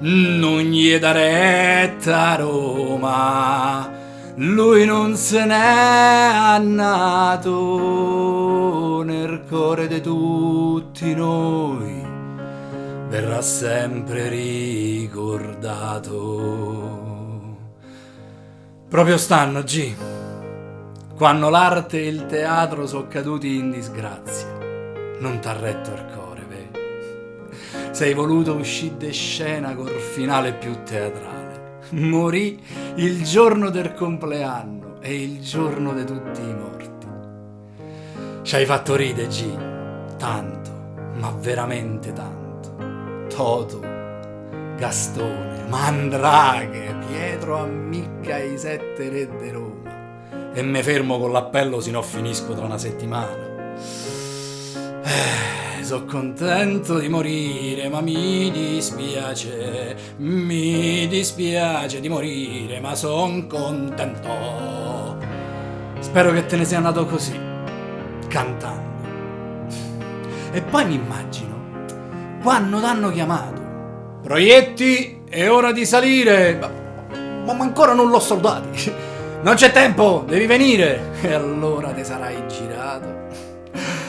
non gli dà retta Roma, lui non se n'è annato nel cuore di tutti noi, verrà sempre ricordato. Proprio stanno, G, quando l'arte e il teatro sono caduti in disgrazia, non t'ha retto il cuore? Sei voluto uscire di scena col finale più teatrale. Morì il giorno del compleanno e il giorno di tutti i morti. Ci hai fatto ride, G, tanto, ma veramente tanto. Toto, Gastone, Mandraghe, Pietro ammicca i sette re di Roma. E me fermo con l'appello sino a finisco tra una settimana. Eh, sono contento di morire, ma mi dispiace, mi dispiace di morire, ma son contento. Spero che te ne sia andato così, cantando. E poi mi immagino, quando t'hanno chiamato, proietti, è ora di salire, ma, ma ancora non l'ho salutati. Non c'è tempo, devi venire. E allora te sarai girato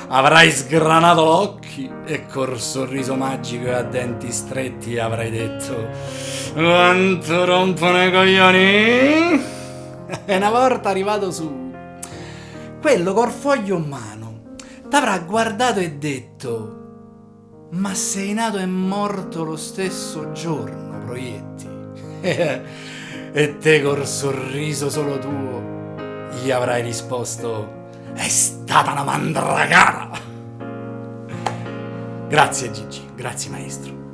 avrai sgranato l'occhi e col sorriso magico e a denti stretti avrai detto quanto rompono i coglioni? E una volta arrivato su quello col foglio in mano t'avrà guardato e detto ma sei nato e morto lo stesso giorno proietti. E te col sorriso solo tuo gli avrai risposto è una mandragara. Grazie Gigi, grazie maestro.